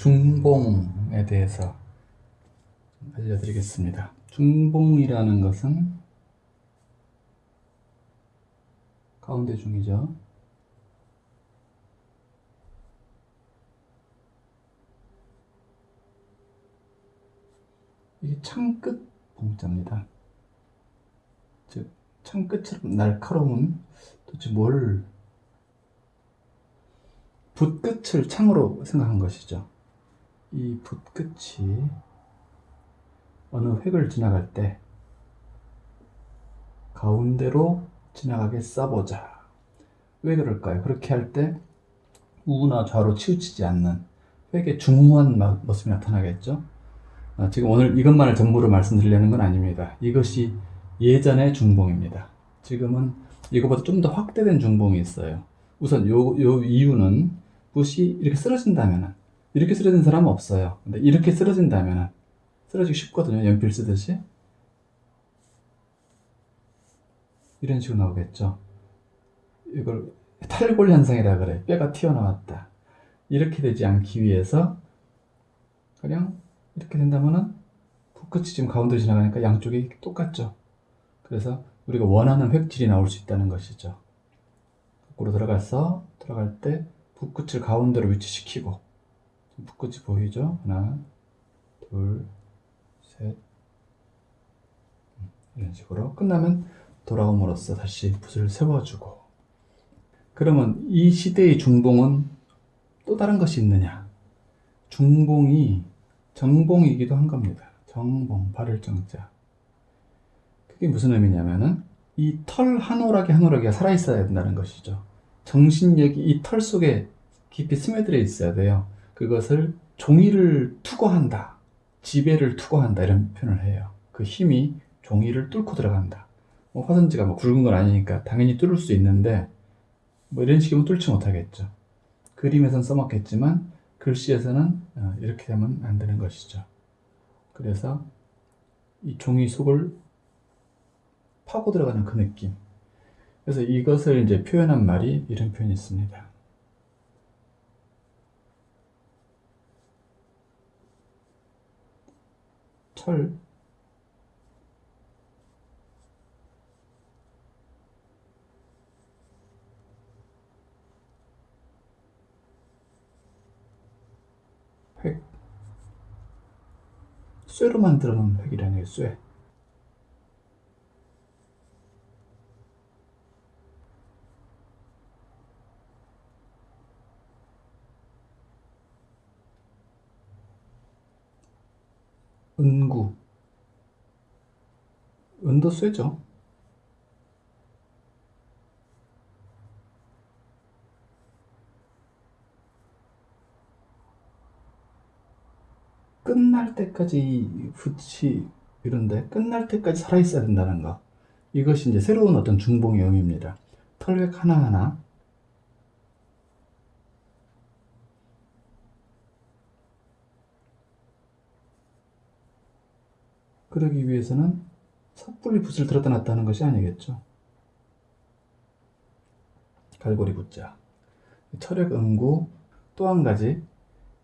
중봉에 대해서 알려드리겠습니다. 중봉이라는 것은 가운데 중이죠. 이게 창끝 봉자입니다. 즉 창끝처럼 날카로운 도대체 뭘 붓끝을 창으로 생각한 것이죠. 이 붓끝이 어느 획을 지나갈 때 가운데로 지나가게 써보자. 왜 그럴까요? 그렇게 할 때 우나 좌로 치우치지 않는 획의 중후한 모습이 나타나겠죠? 아, 지금 오늘 이것만을 전부로 말씀드리려는 건 아닙니다. 이것이 예전의 중봉입니다. 지금은 이거보다 좀 더 확대된 중봉이 있어요. 우선 요, 요 이유는 붓이 이렇게 쓰러진다면 이렇게 쓰러진 사람은 없어요. 근데 이렇게 쓰러진다면 쓰러지기 쉽거든요. 연필 쓰듯이. 이런 식으로 나오겠죠. 이걸 탈골 현상이라 그래. 뼈가 튀어나왔다. 이렇게 되지 않기 위해서 그냥 이렇게 된다면은 붓끝이 지금 가운데로 지나가니까 양쪽이 똑같죠. 그래서 우리가 원하는 획질이 나올 수 있다는 것이죠. 거꾸로 들어가서 들어갈 때 붓끝을 가운데로 위치시키고 붓 끝이 보이죠? 하나, 둘, 셋. 이런 식으로 끝나면 돌아옴으로써 다시 붓을 세워주고. 그러면 이 시대의 중봉은 또 다른 것이 있느냐? 중봉이 정봉이기도 한 겁니다. 정봉, 발을 정자. 그게 무슨 의미냐면은 이 털 한 오락이 한 오락이 살아있어야 된다는 것이죠. 정신력이 이 털 속에 깊이 스며들어 있어야 돼요 그것을 종이를 투과한다 지배를 투과한다 이런 표현을 해요. 그 힘이 종이를 뚫고 들어간다. 뭐 화선지가 뭐 굵은 건 아니니까 당연히 뚫을 수 있는데 뭐 이런 식이면 뚫지 못하겠죠. 그림에선 써먹겠지만 글씨에서는 어, 이렇게 되면 안 되는 것이죠. 그래서 이 종이 속을 파고 들어가는 그 느낌. 그래서 이것을 이제 표현한 말이 이런 표현이 있습니다 철획 쇠로 만들어 놓은 획이라는 게 쇠. 은구. 은도 쇠죠. 끝날 때까지 붓이 이런데 끝날 때까지 살아있어야 된다는 거. 이것이 이제 새로운 어떤 중봉의 의미입니다. 털획 하나하나 그러기 위해서는 섣불리 붓을 들었다 놨다 하는 것이 아니겠죠. 갈고리 붓자. 철액 응구 또 한 가지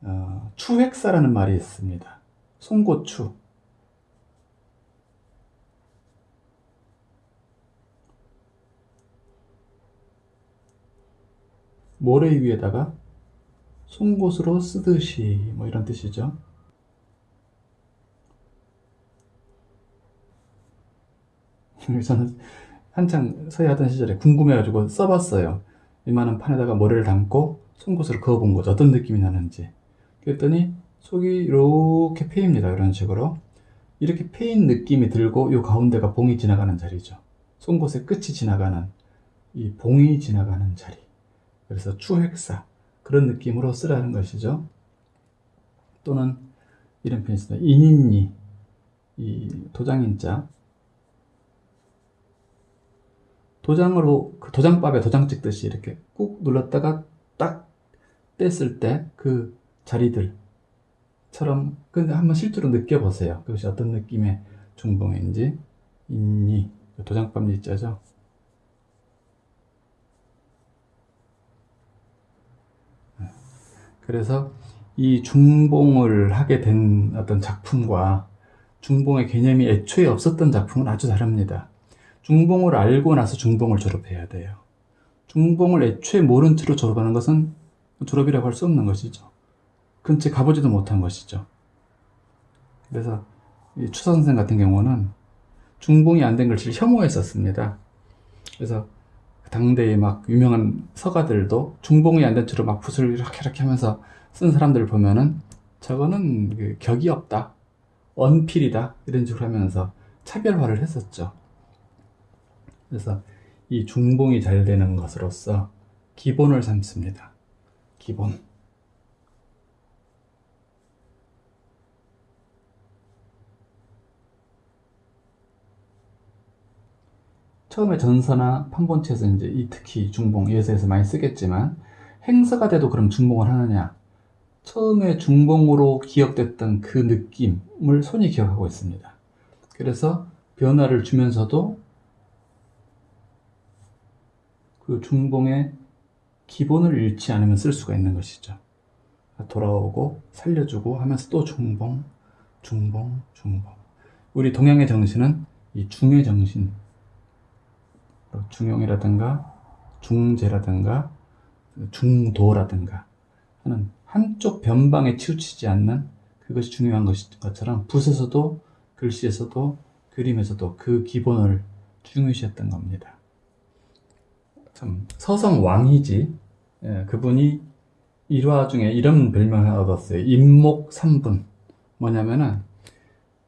어, 추획사라는 말이 있습니다. 송고추 모래 위에다가 송곳으로 쓰듯이 뭐 이런 뜻이죠. 저는 한창 서예하던 시절에 궁금해가지고 써봤어요. 이만한 판에다가 모래를 담고 송곳으로 그어본 거죠. 어떤 느낌이 나는지. 그랬더니 속이 이렇게 패입니다. 이런 식으로. 이렇게 패인 느낌이 들고 이 가운데가 봉이 지나가는 자리죠. 송곳의 끝이 지나가는 이 봉이 지나가는 자리. 그래서 추획사 그런 느낌으로 쓰라는 것이죠. 또는 이런 표현이 있습니다. 인인니 이 도장인자 도장으로 그 도장밥에 도장 찍듯이 이렇게 꾹 눌렀다가 딱 뗐을 때 그 자리들처럼 근데 한번 실제로 느껴보세요. 그것이 어떤 느낌의 중봉인지 인니 도장밥 일자죠. 그래서 이 중봉을 하게 된 어떤 작품과 중봉의 개념이 애초에 없었던 작품은 아주 다릅니다. 중봉을 알고 나서 중봉을 졸업해야 돼요. 중봉을 애초에 모른 채로 졸업하는 것은 졸업이라고 할 수 없는 것이죠. 근처에 가보지도 못한 것이죠. 그래서 이 추서 선생 같은 경우는 중봉이 안 된 글씨를 혐오했었습니다. 그래서 당대의 막 유명한 서가들도 중봉이 안 된 채로 막 붓을 이렇게 이렇게 하면서 쓴 사람들을 보면은 저거는 그 격이 없다. 언필이다. 이런 식으로 하면서 차별화를 했었죠. 그래서 이 중봉이 잘 되는 것으로서 기본을 삼습니다. 기본. 처음에 전서나 판본체에서 이제 이 특히 중봉 예서에서 많이 쓰겠지만 행서가 돼도 그럼 중봉을 하느냐? 처음에 중봉으로 기억됐던 그 느낌을 손이 기억하고 있습니다. 그래서 변화를 주면서도 그 중봉의 기본을 잃지 않으면 쓸 수가 있는 것이죠. 돌아오고 살려주고 하면서 또 중봉, 중봉, 중봉. 우리 동양의 정신은 이 중의 정신, 중용이라든가 중재라든가 중도라든가 하는 한쪽 변방에 치우치지 않는 그것이 중요한 것처럼 붓에서도 글씨에서도 그림에서도 그 기본을 중요시했던 겁니다. 참 서성 왕이지 예, 그분이 일화 중에 이런 별명을 얻었어요. 임목 삼분 뭐냐면은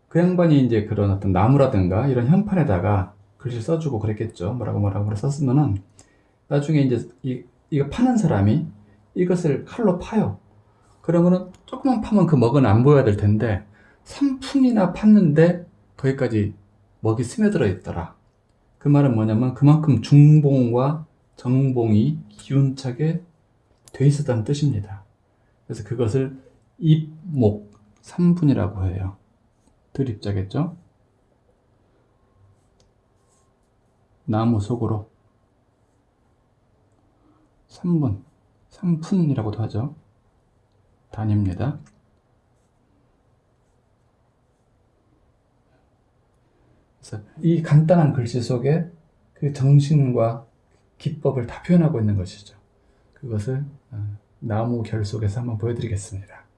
그 양반이 이제 그런 어떤 나무라든가 이런 현판에다가 글씨 써주고 그랬겠죠. 뭐라고 뭐라고 썼으면은 나중에 이제 이, 이거 파는 사람이 이것을 칼로 파요. 그러면은 조금만 파면 그 먹은 안 보여야 될 텐데 3푼이나 팠는데 거기까지 먹이 스며들어 있더라. 그 말은 뭐냐면 그만큼 중봉과 정봉이 기운차게 돼 있었다는 뜻입니다. 그래서 그것을 입목 3분이라고 해요. 드립자겠죠? 나무 속으로 3분, 3푼이라고도 하죠. 단입니다. 그래서 이 간단한 글씨 속에 그 정신과 기법을 다 표현하고 있는 것이죠. 그것을 어, 나무 결 속에서 한번 보여드리겠습니다.